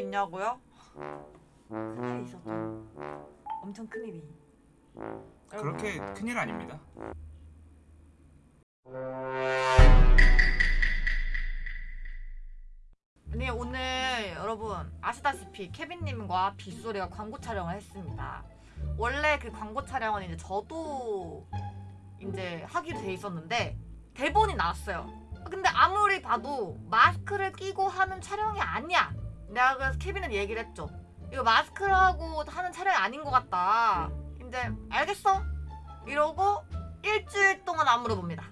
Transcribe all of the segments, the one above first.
있냐고요? 큰일이 있었죠. 엄청 큰일이. 그렇게 큰일 아닙니다. 네 오늘 여러분 아시다시피 케빈님과 빗소리가 광고 촬영을 했습니다. 원래 그 광고 촬영은 이제 저도 이제 하기로 돼 있었는데 대본이 나왔어요. 근데 아무리 봐도 마스크를 끼고 하는 촬영이 아니야. 내가 그래서 케빈은 얘기를 했죠. 이거 마스크를 하고 하는 촬영이 아닌 것 같다. 이제 알겠어? 이러고 일주일 동안 안 물어봅니다.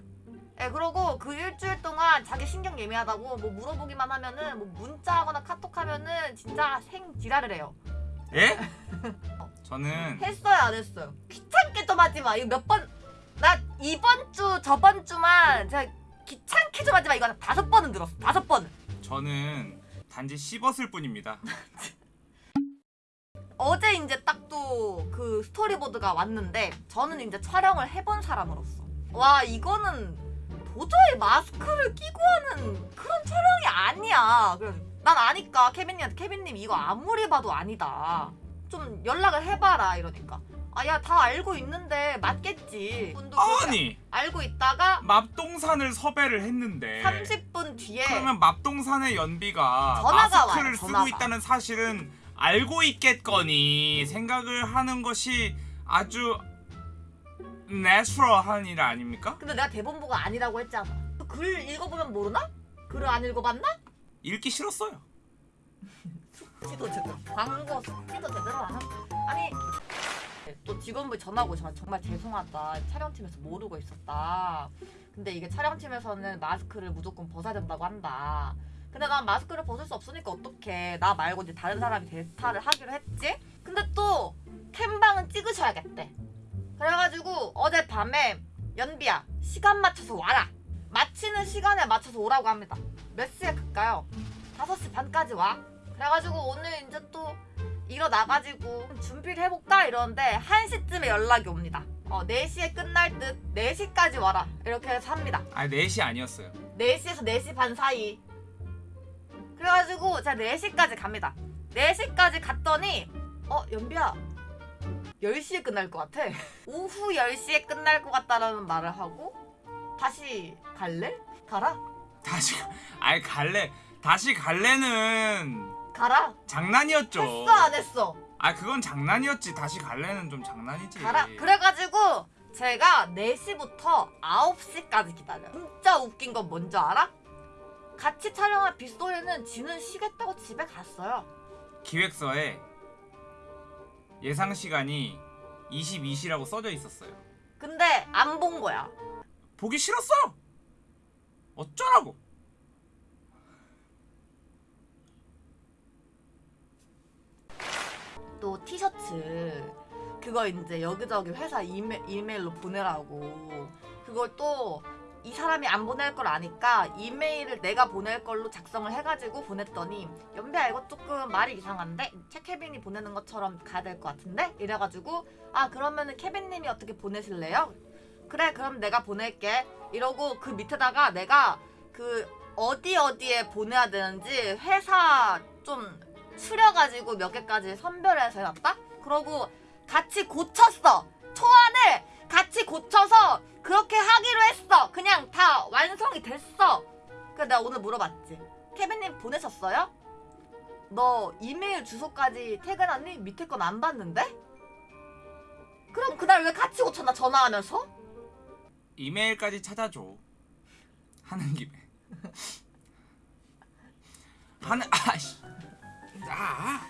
예, 그러고 그 일주일 동안 자기 신경 예민하다고 뭐 물어보기만 하면은 뭐 문자하거나 카톡하면은 진짜 생 지랄을 해요. 예? 저는 했어요 안 했어요? 귀찮게 좀 하지 마. 이거 몇 번? 나 이번 주 저번 주만 제가 귀찮게 좀 하지 마. 이거 한 다섯 번은 들었어. 다섯 번. 저는 단지 씹었을 뿐입니다. 어제 이제 딱 또 그 스토리보드가 왔는데 저는 이제 촬영을 해본 사람으로서 와 이거는 도저히 마스크를 끼고 하는 그런 촬영이 아니야. 그래서 난 아니까 케빈님한테 케빈님 이거 아무리 봐도 아니다. 좀 연락을 해봐라 이러니까 아야 다 알고 있는데 맞겠지. 아니 알고 있다가 맙동산을 섭외를 했는데 30분 뒤에 그러면 맙동산의 연비가 전화가 마스크를 와요, 쓰고 전화가. 있다는 사실은 알고 있겠거니 생각을 하는 것이 아주 내추럴한 일 아닙니까? 근데 내가 대본보가 아니라고 했잖아. 글 읽어보면 모르나? 글을 안 읽어봤나? 읽기 싫었어요. 숙지도 제대로 광고 숙지도 제대로 안 하고 아니 또 직원분 전화고 정말, 정말 죄송하다. 촬영팀에서 모르고 있었다. 근데 이게 촬영팀에서는 마스크를 무조건 벗어야 된다고 한다. 근데 난 마스크를 벗을 수 없으니까 어떡해. 나 말고 이제 다른 사람이 대타를 하기로 했지? 근데 또 캠방은 찍으셔야겠대. 그래가지고 어젯밤에 연비야 시간 맞춰서 와라. 마치는 시간에 맞춰서 오라고 합니다. 몇 시에 갈까요? 5시 반까지 와. 그래가지고 오늘 이제 또 일어나가지고 준비를 해볼까? 이러는데 1시쯤에 연락이 옵니다. 어 4시에 끝날 듯 4시까지 와라. 이렇게 해서 합니다. 아 4시 아니었어요. 4시에서 4시 반 사이. 그래가지고 제가 4시까지 갑니다. 4시까지 갔더니 어 연비야 10시에 끝날 것 같아. 오후 10시에 끝날 것 같다라는 말을 하고 다시 갈래? 가라? 다시 가- 아이 갈래. 다시 갈래는 가라 장난이었죠. 했어 안 했어 아 그건 장난이었지. 다시 갈래는 좀 장난이지. 가라 그래가지고 제가 4시부터 9시까지 기다려요 진짜 웃긴 건 뭔지 알아? 같이 촬영한 빗소리는 지는 쉬겠다고 집에 갔어요 기획서에 예상 시간이 22시라고 써져 있었어요. 근데 안 본 거야 보기 싫었어. 어쩌라고? 또 티셔츠 그거 이제 여기저기 회사 이메, 이메 일로 보내라고. 그걸 또 이 사람이 안 보낼 걸 아니까 이메일을 내가 보낼 걸로 작성을 해가지고 보냈더니 연배야 이거 조금 말이 이상한데? 채 케빈이 보내는 것처럼 가야 될 것 같은데? 이래가지고 아 그러면은 케빈님이 어떻게 보내실래요? 그래 그럼 내가 보낼게. 이러고 그 밑에다가 내가 그 어디 어디에 보내야 되는지 회사 좀 추려가지고 몇 개까지 선별해서 해놨다? 그러고 같이 고쳤어 초안을 같이 고쳐서 그렇게 하기로 했어 그냥 다 완성이 됐어 그래서 내가 오늘 물어봤지 케빈님 보내셨어요? 너 이메일 주소까지 퇴근하니? 밑에 건 안 봤는데? 그럼 그날 왜 같이 고쳤나 전화하면서? 이메일까지 찾아줘. 하는 김에. 하는 아씨. 아.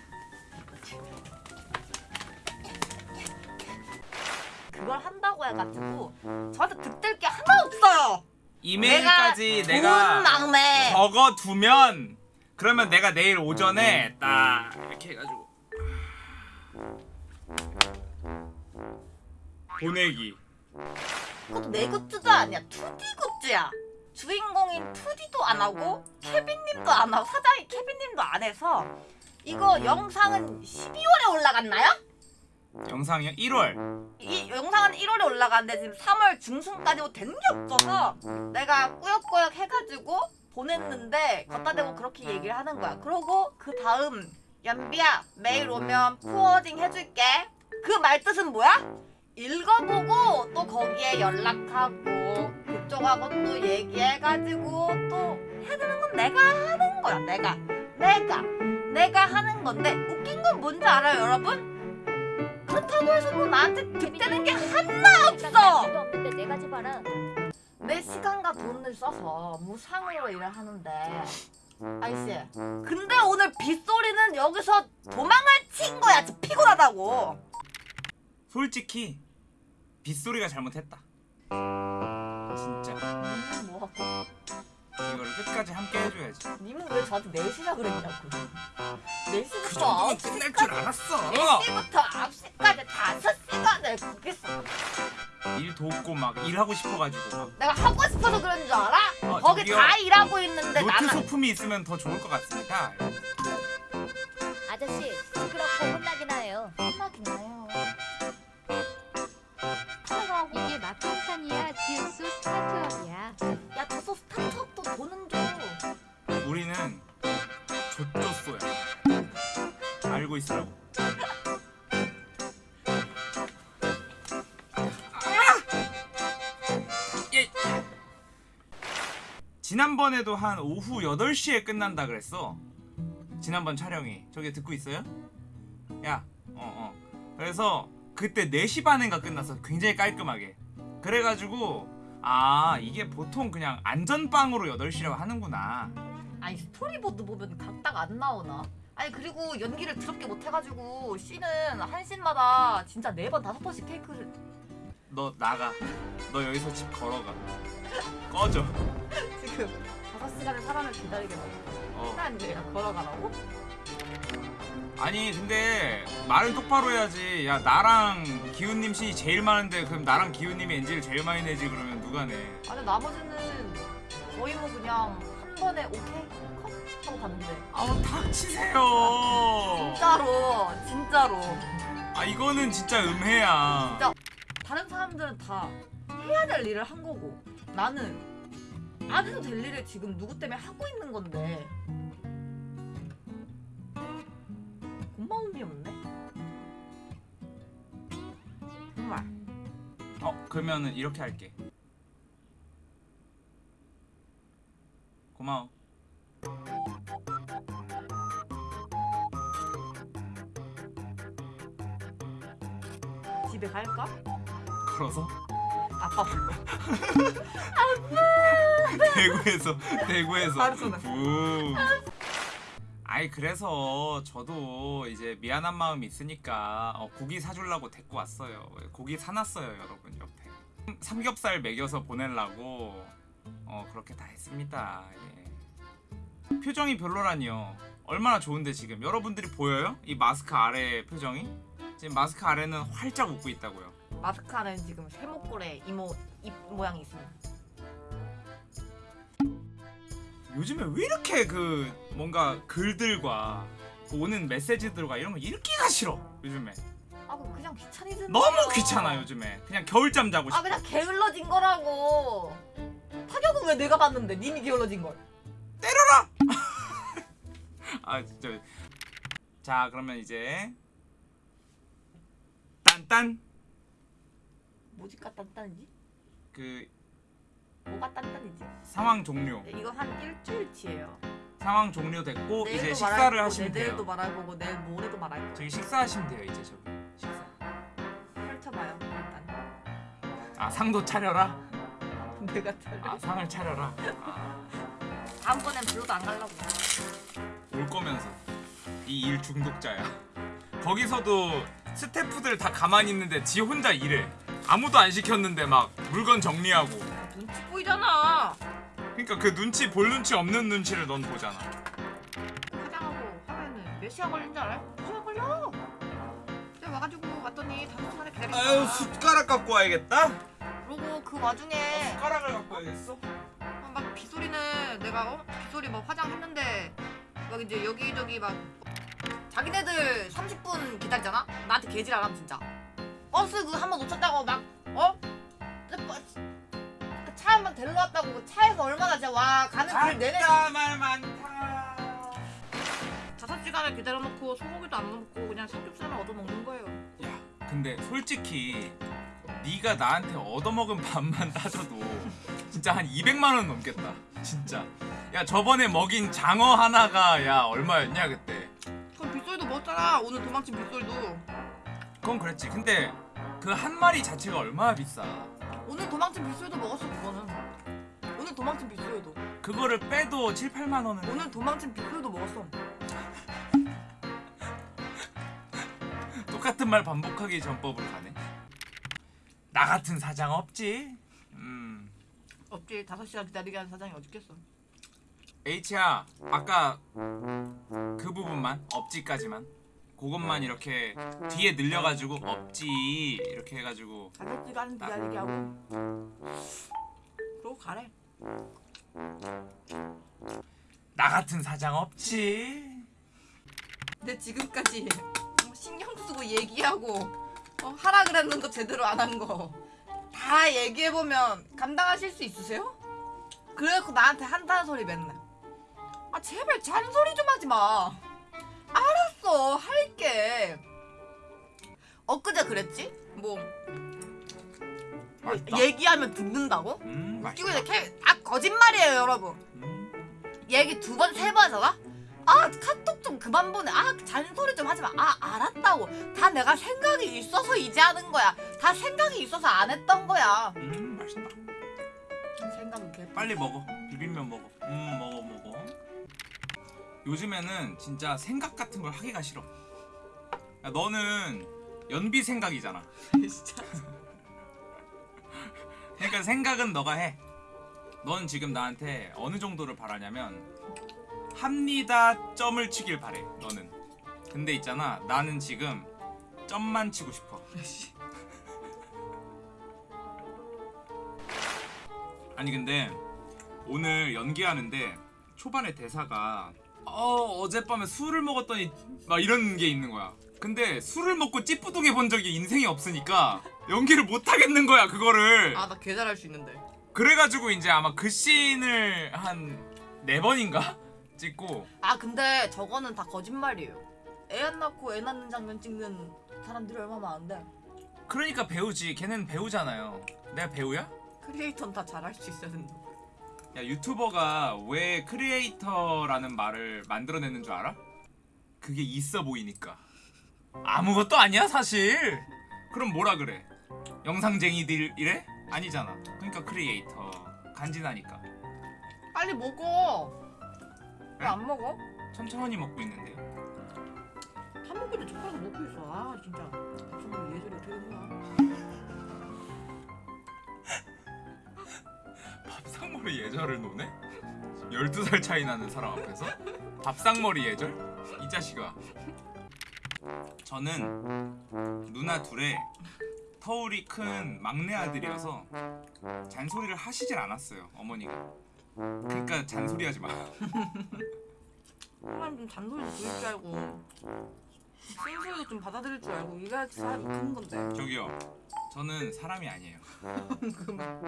그걸 한다고 해가지고 저한테 득될 게 하나 없어요. 이메일까지 내가 막내. 적어 두면 그러면 내가 내일 오전에 딱 이렇게 해가지고. 보내기. 그것도 내 굿즈도 아니야. 2D 굿즈야. 주인공인 2D도 안 하고 케빈님도 안 하고 사장이 케빈님도 안 해서 이거 영상은 12월에 올라갔나요? 영상이요? 1월. 이 영상은 1월에 올라갔는데 지금 3월 중순까지 된 게 없어서 내가 꾸역꾸역 해가지고 보냈는데 갖다 대고 그렇게 얘기를 하는 거야 그러고 그 다음 연비야 매일 오면 포워딩 해줄게 그 말 뜻은 뭐야? 읽어보고 또 거기에 연락하고 그쪽하고 또 얘기해가지고 또 해야 되는 건 내가 하는 거야 내가 내가 내가 하는 건데 웃긴 건 뭔지 알아요 여러분? 그렇다고 해서 뭐 나한테 득되는 게 하나 없어. 내 시간과 돈을 써서 무상으로 일을 하는데. 아이씨. 근데 오늘 빗소리는 여기서 도망을 친 거야. 진짜 피곤하다고. 솔직히 빗소리가 잘못했다. 진짜. 님은 뭐하고 이거를 끝까지 함께 해줘야지. 님은 왜 저한테 4시라 그랬냐고 그 4시부터 정도면 9시까지 끝날 줄 알았어. 4시부터 9시까지 5시간을 거기서 일 돕고 막 일하고 싶어가지고 막 내가 하고 싶어서 그런 줄 알아? 어, 거기 저기요. 다 일하고 있는데 노트 나는 소품이 있으면 더 좋을 것 같습니다. 우리는 조조소야. 알고 있으라고. 아! 예. 지난번에도 한 오후 8시에 끝난다 그랬어. 지난번 촬영이. 저기 듣고 있어요? 야, 어, 어. 그래서 그때 4시 반인가 끝났어. 굉장히 깔끔하게. 그래가지고, 아, 이게 보통 그냥 안전빵으로 8시라고 하는구나. 아니 스토리보드 보면 각각 안 나오나? 아니 그리고 연기를 더럽게 못해가지고 씨는 한 씬마다 진짜 네 번 다섯 번씩 테이크를 너 나가. 너 여기서 집 걸어가. 꺼져. 지금 다섯 시간을 사람을 기다리게 하고 어. 시간 내가 걸어가라고? 아니 근데 말을 똑바로 해야지. 야 나랑 기훈님 씬이 제일 많은데 그럼 나랑 기훈님이 NG를 제일 많이 내지 그러면 누가 내? 아니 나머지는 거의 뭐 그냥 한 번에 오케이 컷 하고 갔는데 아우 닥치세요. 진짜로 진짜로 아 이거는 진짜 음해야. 진짜. 다른 사람들은 다 해야 될 일을 한 거고 나는 안 해도 될 일을 지금 누구 때문에 하고 있는 건데 고마움이 없네 정말 어 그러면은 이렇게 할게. 고마워. 집에 갈까? 걸어서 아빠 불러 대구에서 대구에서. 아이 그래서 저도 이제 미안한 마음이 있으니까 어, 고기 사주려고 데리고 왔어요. 고기 사놨어요 여러분 옆에. 삼겹살 먹여서 보내려고 어 그렇게 다 했습니다. 예. 표정이 별로라니요. 얼마나 좋은데 지금 여러분들이 보여요? 이 마스크 아래 표정이? 지금 마스크 아래는 활짝 웃고 있다고요. 마스크 안에 지금 세모꼴에 이모 입 모양이 있습니다 요즘에 왜 이렇게 그 뭔가 글들과 그 오는 메시지들과 이런 거 읽기가 싫어 요즘에 아 그냥 귀차니즘 너무 귀찮아 요즘에 그냥 겨울잠 자고 아 싶어 그냥 게을러진 거라고 타격은 왜 내가 받는데? 님이 게을러진 걸. 아 진짜. 자 그러면 이제 딴딴? 뭐지가 단단이지? 그 뭐가 단단이지? 상황 종료. 네, 이거 한 일주일치예요. 상황 종료됐고 이제 식사를 말할 거고, 하시면 내일도 돼요 말해보고 내일 모레도 말할 거고. 저기 식사하시면 돼요 이제 저기. 식사. 펼쳐봐요 일단. 아 상도 차려라 내가 차려 아 상을 차려라 아, 다음번엔 별로도 안 가려고 올 거면서 이 일 중독자야. 거기서도 스태프들 다 가만히 있는데 지 혼자 일해. 아무도 안 시켰는데 막 물건 정리하고. 눈치 보이잖아 그러니까 그 눈치 볼 눈치 없는 눈치를 넌 보잖아. 화장하고 하면은 몇 시간 걸린 줄 알아요? 두 시간 걸려 내가 와가지고 왔더니 다섯 시간에 기다리니까 아유 숟가락 갖고 와야겠다. 그리고 그 와중에 숟가락을 갖고 와야겠어. 어, 막 빗소리는 내가 어? 빗소리 뭐 화장했는데 막 이제 여기저기 막 자기네들 30분 기다리잖아? 나한테 개질 안 하면 진짜 버스 그 한 번 놓쳤다고 막 어? 그 버스 그차 한 번 데리러 왔다고 그 차에서 얼마나 진짜 와 가는 길 내내 말 많다. 자 다섯 시간을 기다려놓고 소고기도 안 먹고 그냥 삼겹살만 얻어 먹는 거예요. 야 근데 솔직히 네가 나한테 얻어먹은 밥만 따져도 진짜 한 200만 원 넘겠다 진짜 야 저번에 먹인 장어 하나가 야 얼마였냐 그때 그럼 빗소리도 먹었잖아. 오늘 도망친 빗소리도. 그건 그랬지 근데 그 한 마리 자체가 얼마나 비싸 오늘 도망친 빗소리도 먹었어 그거는. 오늘 도망친 빗소리도. 그거를 빼도 7, 8만 원은 오늘 도망친 빗소리도 먹었어. 똑같은 말 반복하기 전법으로 가네 나 같은 사장 없지 음 없지. 다섯 시간 기다리게 하는 사장이 어디 있겠어. H야 아까 그 부분만 업지까지만 그것만 이렇게 뒤에 늘려가지고 업지 이렇게 해가지고 시간 기다리게 하고. 그러고 가래. 나 같은 사장 없지 근데 지금까지 어, 신경 쓰고 얘기하고 어, 하라 그랬는데 제대로 안 한 거 다 얘기해 보면 감당하실 수 있으세요? 그래갖고 나한테 한다는 소리 맨날. 아 제발 잔소리 좀 하지 마. 알았어 할게. 엊그제 그랬지? 뭐, 뭐 맛있다. 얘기하면 듣는다고? 음 웃기고 이제 캐... 아 거짓말이에요 여러분. 음. 얘기 두 번 세 번 하잖아? 아 카톡 좀 그만 보내. 아 잔소리 좀 하지 마 아 알았다고. 다 내가 생각이 있어서 이제 하는 거야. 다 생각이 있어서 안 했던 거야. 음 맛있다. 생각이 개 빨리 먹어. 비빔면 먹어. 음 먹어 먹어. 요즘에는 진짜 생각 같은 걸 하기가 싫어. 야, 너는 연비 생각이잖아. 진짜. 그러니까 생각은 너가 해. 넌 지금 나한테 어느 정도를 바라냐면 합니다 점을 치길 바래. 너는. 근데 있잖아. 나는 지금 점만 치고 싶어. 아니 근데 오늘 연기하는데 초반에 대사가 어 어젯밤에 술을 먹었더니 막 이런 게 있는 거야. 근데 술을 먹고 찌뿌둥해 본 적이 인생에 없으니까 연기를 못 하겠는 거야 그거를. 아 나 개 잘할 수 있는데 그래가지고 이제 아마 그 씬을 한 네 번인가 찍고. 아 근데 저거는 다 거짓말이에요. 애 안 낳고 애 낳는 장면 찍는 사람들이 얼마나 많은데. 그러니까 배우지. 걔는 배우잖아요. 내가 배우야? creator는 다 잘할 수 있어야 된다 야 유튜버가 왜 creator라는 말을 만들어내는 줄 알아? 그게 있어 보이니까. 아무것도 아니야 사실. 그럼 뭐라 그래? 영상쟁이들 이래? 아니잖아. 그러니까 크리에이터. 간지나니까. 빨리 먹어 왜 안 먹어? 천천히 먹고 있는데 밥 있는데 젓가락 먹고 있어 아 진짜 정말 예절이 어떻게 된 거야 밥상머리 예절을 노네? 12살 차이 나는 사람 앞에서? 밥상머리 예절? 이 자식아 저는 누나 둘의 터울이 큰 막내 아들이어서 잔소리를 하시질 않았어요 어머니가 그러니까 잔소리 하지 마. 사람 좀 잔소리도 들을 줄 알고 쓴소리도 좀 받아들일 줄 알고 이래야지 사람이 크는 건데. 저기요. 저는 사람이 아니에요.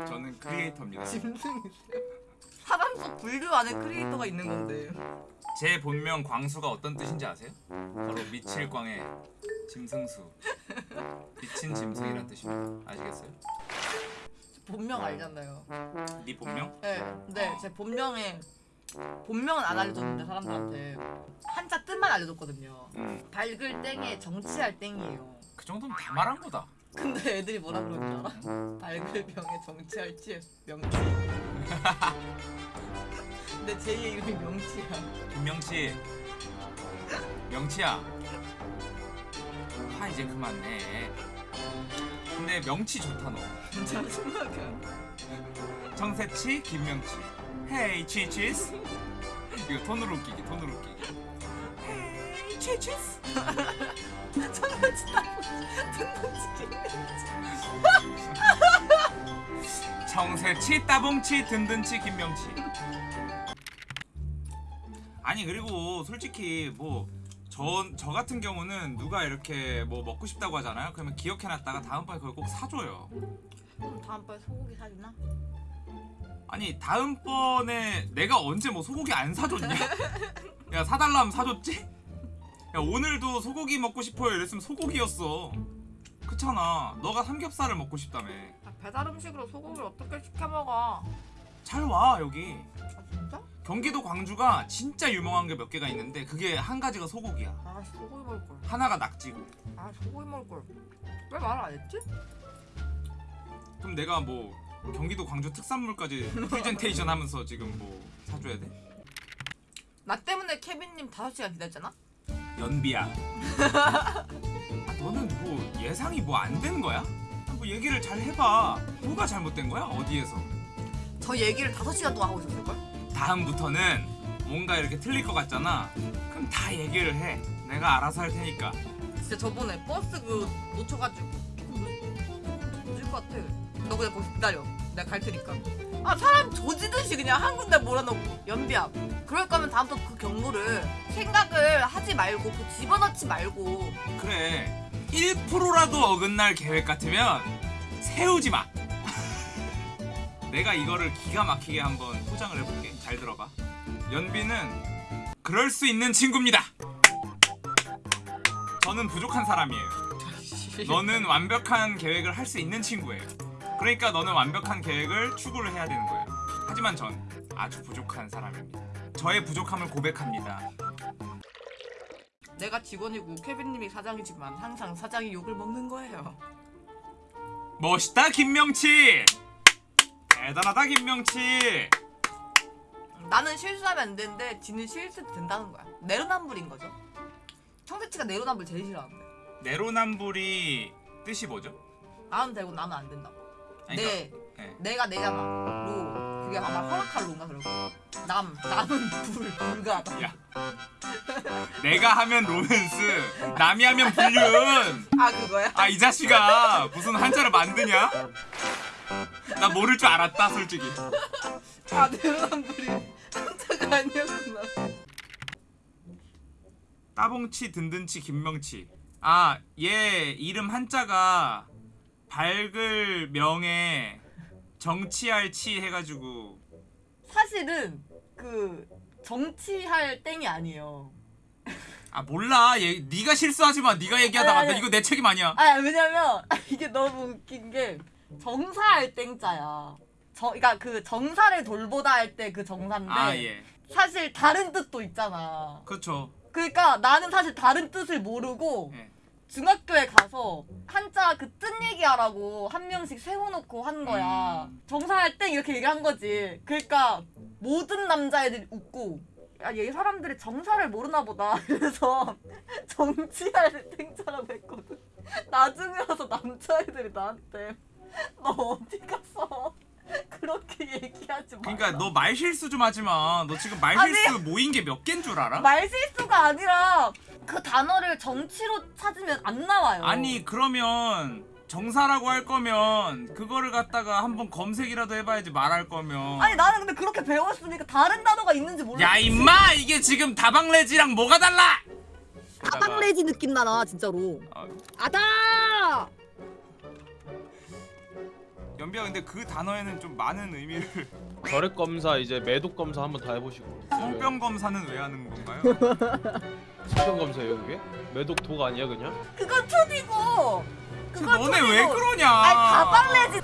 저는 크리에이터입니다. 짐승이세요? 사람 속 분류 안에 크리에이터가 있는 건데. 제 본명 광수가 어떤 뜻인지 아세요? 바로 미칠 광의 짐승수. 미친 짐승이란 뜻입니다. 아시겠어요? 본명 알잖아요. 네 본명? 네, 근데 제 본명에 본명은 안 알려줬는데 사람들한테 한자 뜻만 알려줬거든요. 음, 밝을 땡에 정치할 땡이에요. 그 정도면 다 말한 거다. 근데 애들이 뭐라 그러는 줄 알아? 밝을 병에 정치할 치에 명치. 근데 제2의 이름이 명치야. 김명치. 명치야. 화 이제 그만 내 근데 명치 좋다 너. 짜증나게. 정세치 김명치. 헤이 치치스. 이거 톤으로 웃기기 톤으로 웃기기 헤이 치치스. 정치 따고 듣는 정세치 따봉치 든든치 김명치. 아니 그리고 솔직히 뭐 저 저 같은 경우는 누가 이렇게 뭐 먹고 싶다고 하잖아요 그러면 기억해놨다가 다음번에 그걸 꼭 사줘요 그럼 다음번에 소고기 사주나? 아니 다음번에 내가 언제 뭐 소고기 안 사줬냐? 야 사달라면 사줬지? 야 오늘도 소고기 먹고 싶어요 이랬으면 소고기였어 그렇잖아 너가 삼겹살을 먹고 싶다며 아, 배달 음식으로 소고기를 어떻게 시켜 먹어? 잘 와 여기 아 진짜? 경기도 광주가 진짜 유명한 게 몇 개가 있는데 그게 한 가지가 소고기야 아 소고기 먹을 걸. 하나가 낙지고 아 소고기 먹을 걸. 왜 말 안 했지? 그럼 내가 뭐 경기도 광주 특산물까지 프레젠테이션 하면서 지금 뭐 사줘야 돼? 나 때문에 케빈님 5시간 기다렸잖아? 연비야 아, 너는 뭐 예상이 뭐 안 된 거야? 뭐 얘기를 잘 해봐 뭐가 잘못된 거야 어디에서 저 얘기를 5시간 동안 하고 있었을걸? 다음부터는 뭔가 이렇게 틀릴 것 같잖아 그럼 다 얘기를 해 내가 알아서 할 테니까 진짜 저번에 버스 그 놓쳐가지고 늦- 늦을 것 같아. 너 그냥 거기 기다려. 내가 갈 테니까. 아 사람 조지듯이 그냥 한 군데 몰아넣고 연비야. 그럴 거면 다음부터 그 경로를 생각을 하지 말고 그 집어넣지 말고 그래 1%라도 어긋날 계획 같으면 세우지 마 내가 이거를 기가 막히게 한번 포장을 해볼게 잘 들어봐 연비는 그럴 수 있는 친구입니다 저는 부족한 사람이에요 너는 완벽한 계획을 할 수 있는 친구예요. 그러니까 너는 완벽한 계획을 추구를 해야 되는 거예요. 하지만 전 아주 부족한 사람입니다. 저의 부족함을 고백합니다. 내가 직원이고 케빈님이 사장이지만 항상 사장이 욕을 먹는 거예요. 멋있다 김명치! 대단하다 김명치! 나는 실수하면 안 되는데 지는 실수도 된다는 거야. 내로남불인 거죠. 청새치가 내로남불 제일 싫어하는데. 내로남불이 뜻이 뭐죠? 나는 되고 나는 안 된다고. 아니, 내 네. 내가 내잖아. 로 그게 아마 허락할 로인가 그럴 거야. 남 남은 불 불가하다. 야. 내가 하면 로맨스, 남이 하면 불륜. 아 그거야? 아 이 자식아 무슨 한자를 만드냐? 나 모를 줄 알았다 솔직히. 아 내로남불이 아니었구나. 따봉치 든든치 김명치 아 얘 이름 한자가 밝을 명에 정치할 치 해가지고 사실은 그 정치할 땡이 아니에요. 아 몰라 얘 네가 실수하지 마 네가 얘기하다가 아니, 아니. 나 이거 내 책임 아니야 아 왜냐면 이게 너무 웃긴 게 정사할 땡자야. 저, 그러니까 그 정사를 돌보다 할 때 그 정사인데 아 예 사실 다른 뜻도 있잖아. 그렇죠 그러니까 나는 사실 다른 뜻을 모르고 예. 중학교에 가서 한자 그 뜻 얘기하라고 한 명씩 세워놓고 한 거야. 음. 정사할 땡 이렇게 얘기한 거지. 그러니까 모든 남자애들이 웃고 야, 얘 사람들이 정사를 모르나 보다. 그래서 정치할 땡자라고 했거든. 나중에 와서 남자애들이 나한테 너 어디 갔어? 마. 그러니까 너 말 실수 좀 하지 마 너 지금 말 실수 모인 게 몇 개인 줄 알아? 말실수가 아니라 그 단어를 정치로 찾으면 안 나와요. 아니 그러면 정사라고 할 거면 그거를 갖다가 한번 검색이라도 해봐야지 말할 거면 아니 나는 근데 그렇게 배웠으니까 다른 단어가 있는지 몰라. 야 임마 이게 지금 다방레지랑 뭐가 달라? 아방레지 느낌 나나 진짜로 아, 아다 연비야 근데 그 단어에는 좀 많은 의미를 결핵 검사 이제 매독 검사 한번 다 해보시고 성병 검사는 왜 하는 건가요? 성병 검사예요 그게? 매독 독 아니야 그냥? 그건. 그 그건 너네 촌이고. 왜 그러냐? 아니 가방레지.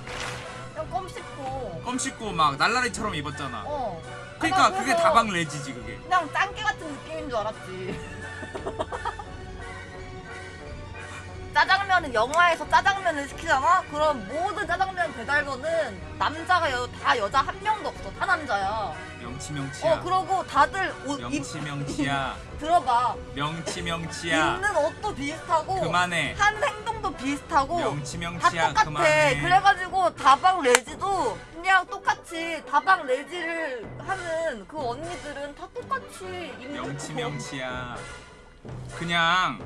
그냥 껌 씹고. 껌 씹고 막 날라리처럼 입었잖아. 어. 아, 나 그게 그래서 다방 레지지 그게. 그냥 짱깨 같은 느낌인 줄 알았지. 짜장면은 영화에서 짜장면을 시키잖아? 그럼 모든 짜장면 배달거는 남자가 여, 다 여자 한 명도 없어. 다 남자야. 명치 명치야. 어, 그러고 다들 옷, 입, 명치 명치야. 들어봐. 명치 명치야. 입는 옷도 비슷하고. 그만해. 한 행동도 비슷하고. 명치 다 명치야. 똑같아. 그만해. 그래가지고 다방 레지도 그냥 똑같이 다방 레지를 하는 그 언니들은 다 똑같이 입는 명치 거. 명치야. 그냥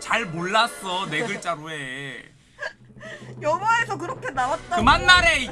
잘 몰랐어 네 글자로 해. 영화에서 그렇게 나왔다고. 그만 말해. 이-